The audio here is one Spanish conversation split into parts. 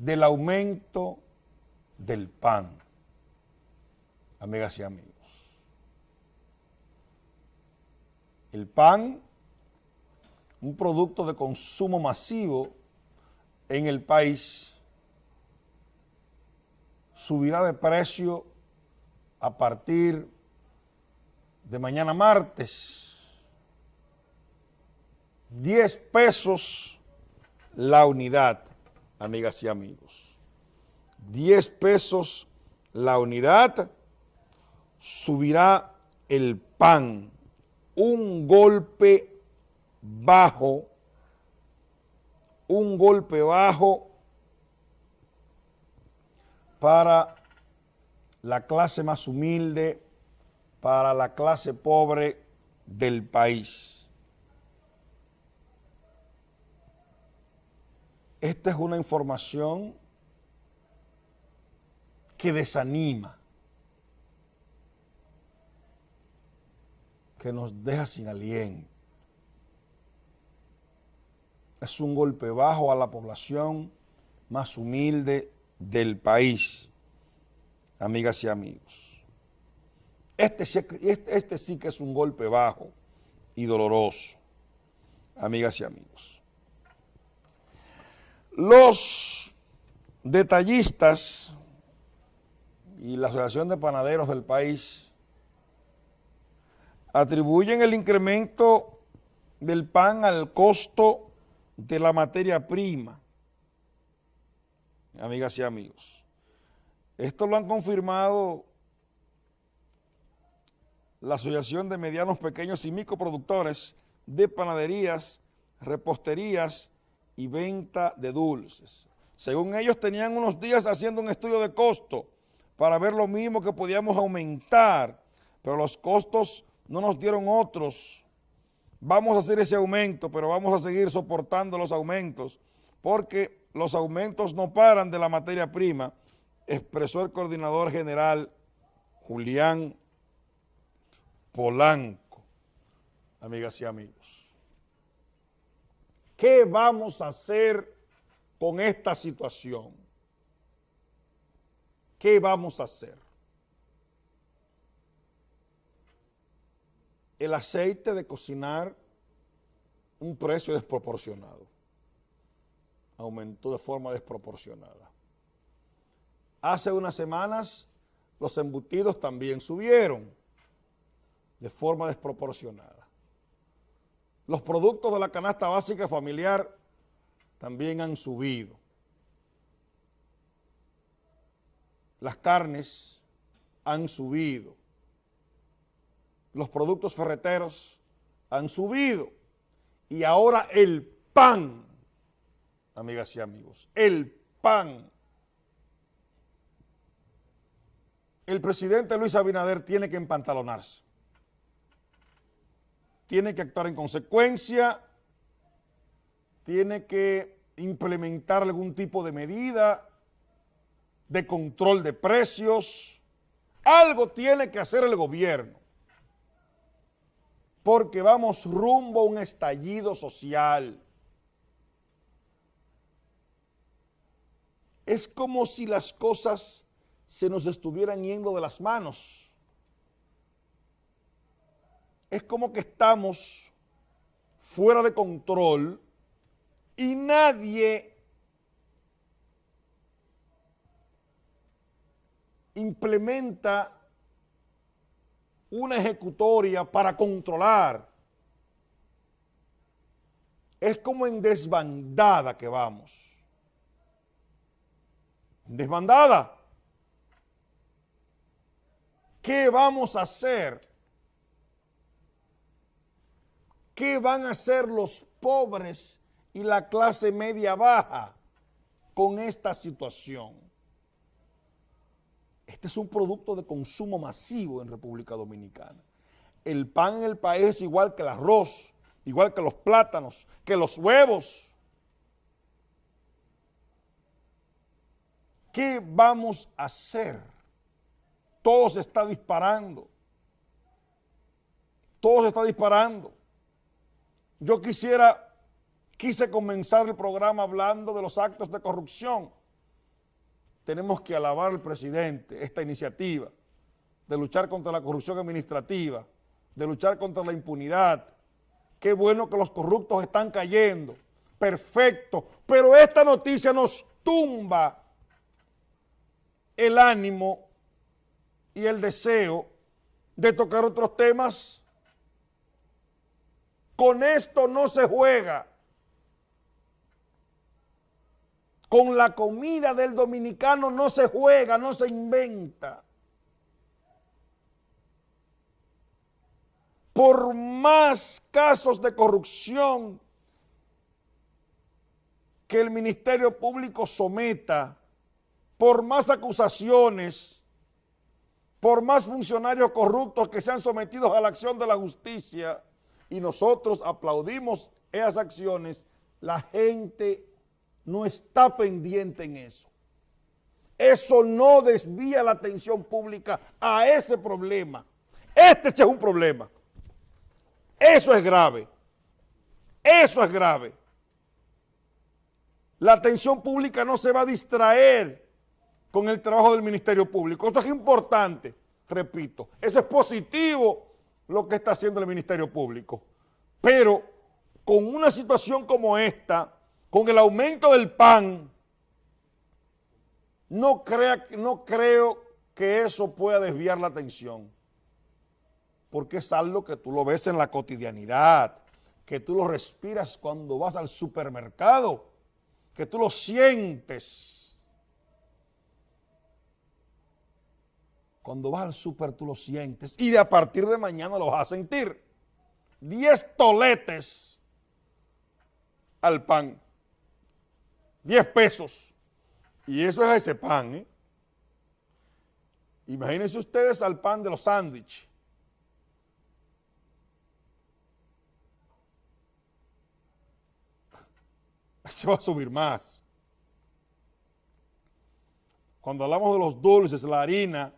del aumento del pan, amigas y amigos. El pan, un producto de consumo masivo en el país, subirá de precio a partir de mañana martes. 10 pesos la unidad, amigas y amigos. 10 pesos la unidad, subirá el pan, un golpe bajo, un golpe bajo para la clase más humilde, para la clase pobre del país. Esta es una información que desanima, que nos deja sin aliento. Es un golpe bajo a la población más humilde del país, amigas y amigos. Este, este, este, sí que es un golpe bajo y doloroso, amigas y amigos. Los detallistas y la Asociación de Panaderos del país atribuyen el incremento del pan al costo de la materia prima amigas y amigos. Esto lo han confirmado la Asociación de Medianos, Pequeños y Microproductores de Panaderías, Reposterías y Venta de Dulces. Según ellos, tenían unos días haciendo un estudio de costo para ver lo mínimo que podíamos aumentar, pero los costos no nos dieron otros. Vamos a hacer ese aumento, pero vamos a seguir soportando los aumentos, porque los aumentos no paran de la materia prima, expresó el coordinador general Julián Polanco. Amigas y amigos, ¿qué vamos a hacer con esta situación? ¿Qué vamos a hacer? El aceite de cocinar, un precio desproporcionado aumentó de forma desproporcionada. Hace unas semanas los embutidos también subieron de forma desproporcionada. Los productos de la canasta básica familiar también han subido. Las carnes han subido. Los productos ferreteros han subido. Y ahora el pan amigas y amigos. El PAN. El presidente Luis Abinader tiene que empantalonarse. Tiene que actuar en consecuencia, tiene que implementar algún tipo de medida de control de precios. Algo tiene que hacer el gobierno porque vamos rumbo a un estallido social. es como si las cosas se nos estuvieran yendo de las manos. Es como que estamos fuera de control y nadie implementa una ejecutoria para controlar. Es como en desbandada que vamos desbandada. ¿Qué vamos a hacer? ¿Qué van a hacer los pobres y la clase media baja con esta situación? Este es un producto de consumo masivo en República Dominicana. El pan en el país es igual que el arroz, igual que los plátanos, que los huevos. ¿Qué vamos a hacer? Todo se está disparando. Todo se está disparando. Yo quisiera, quise comenzar el programa hablando de los actos de corrupción tenemos que alabar al presidente esta iniciativa de luchar contra la corrupción administrativa, de luchar contra la impunidad. Qué bueno que los corruptos están cayendo. Perfecto. Pero esta noticia nos tumba el ánimo y el deseo de tocar otros temas. Con esto no se juega. Con la comida del dominicano no se juega, no se inventa. Por más casos de corrupción que el Ministerio Público someta, por más acusaciones, por más funcionarios corruptos que sean sometidos a la acción de la justicia, y nosotros aplaudimos esas acciones, la gente no está pendiente en eso. Eso no desvía la atención pública a ese problema. Este es un problema. Eso es grave. Eso es grave. La atención pública no se va a distraer con el trabajo del Ministerio Público. Eso es importante, repito. Eso es positivo lo que está haciendo el Ministerio Público. Pero con una situación como esta, con el aumento del pan, no, crea, no creo que eso pueda desviar la atención, porque es algo que tú lo ves en la cotidianidad, que tú lo respiras cuando vas al supermercado, que tú lo sientes. Cuando vas al super tú lo sientes y de a partir de mañana lo vas a sentir. 10 toletes al pan. 10 pesos. Y eso es ese pan, ¿eh? Imagínense ustedes al pan de los sándwiches. Se va a subir más. Cuando hablamos de los dulces, la harina,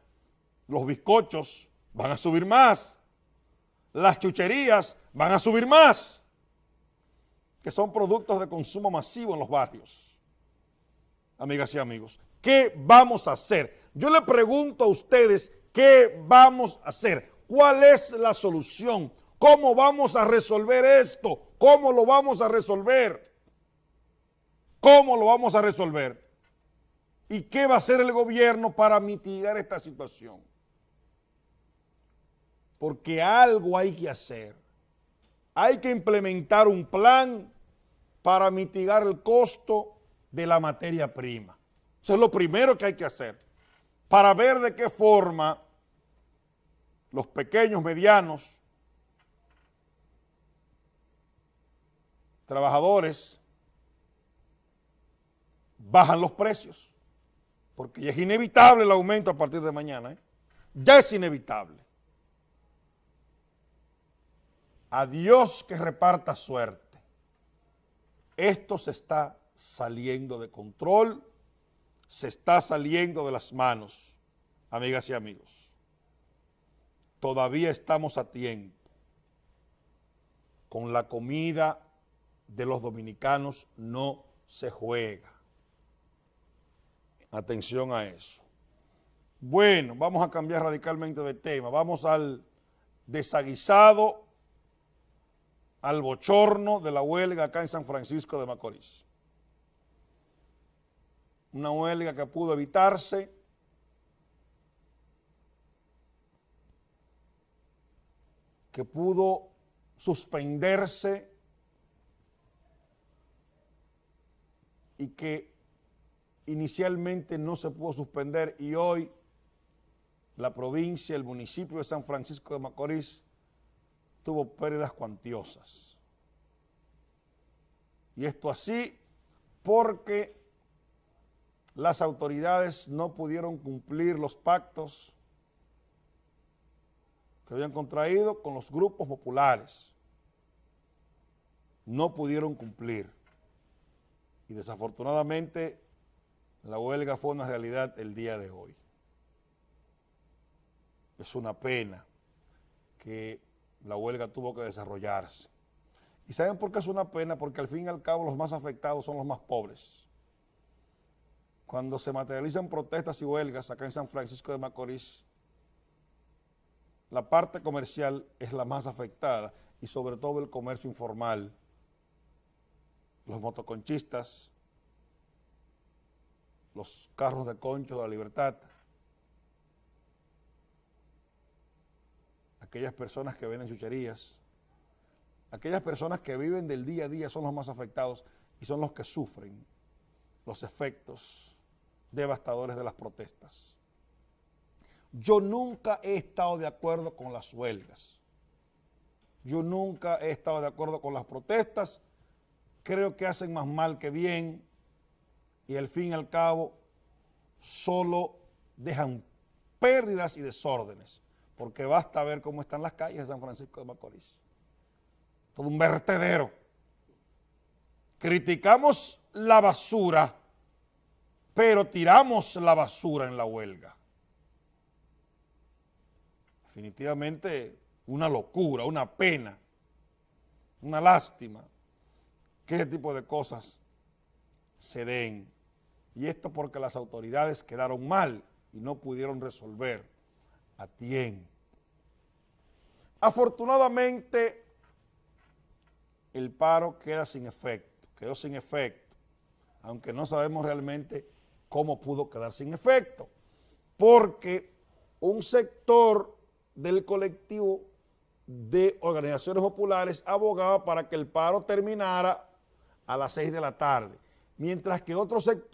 los bizcochos, van a subir más. Las chucherías van a subir más, que son productos de consumo masivo en los barrios amigas y amigos. ¿Qué vamos a hacer? Yo le pregunto a ustedes, ¿qué vamos a hacer? ¿Cuál es la solución? ¿Cómo vamos a resolver esto? ¿Cómo lo vamos a resolver? ¿Cómo lo vamos a resolver? ¿Y qué va a hacer el gobierno para mitigar esta situación? Porque algo hay que hacer. Hay que implementar un plan para mitigar el costo de la materia prima. Eso es lo primero que hay que hacer para ver de qué forma los pequeños, medianos, trabajadores bajan los precios, porque ya es inevitable el aumento a partir de mañana, ¿eh? ya es inevitable. A Dios que reparta suerte. Esto se está saliendo de control, se está saliendo de las manos, amigas y amigos. Todavía estamos a tiempo. Con la comida de los dominicanos no se juega. Atención a eso. Bueno, vamos a cambiar radicalmente de tema. Vamos al desaguisado, al bochorno de la huelga acá en San Francisco de Macorís. Una huelga que pudo evitarse, que pudo suspenderse. Y que inicialmente no se pudo suspender. Y hoy la provincia, el municipio de San Francisco de Macorís tuvo pérdidas cuantiosas. Y esto así porque las autoridades no pudieron cumplir los pactos que habían contraído con los grupos populares. No pudieron cumplir. Y desafortunadamente la huelga fue una realidad el día de hoy. Es una pena que la huelga tuvo que desarrollarse. ¿Y saben por qué es una pena? Porque al fin y al cabo los más afectados son los más pobres cuando se materializan protestas y huelgas acá en San Francisco de Macorís, la parte comercial es la más afectada y sobre todo el comercio informal, los motoconchistas, los carros de concho de la libertad, aquellas personas que venden chucherías, aquellas personas que viven del día a día son los más afectados y son los que sufren los efectos devastadores de las protestas. Yo nunca he estado de acuerdo con las huelgas. Yo nunca he estado de acuerdo con las protestas. Creo que hacen más mal que bien y al fin y al cabo solo dejan pérdidas y desórdenes, porque basta ver cómo están las calles de San Francisco de Macorís. Todo un vertedero. Criticamos la basura, pero tiramos la basura en la huelga. Definitivamente una locura, una pena, una lástima que ese tipo de cosas se den. Y esto porque las autoridades quedaron mal y no pudieron resolver a tiempo. Afortunadamente, el paro queda sin efecto, quedó sin efecto, aunque no sabemos realmente cómo pudo quedar sin efecto, porque un sector del colectivo de organizaciones populares abogaba para que el paro terminara a las seis de la tarde, mientras que otro sector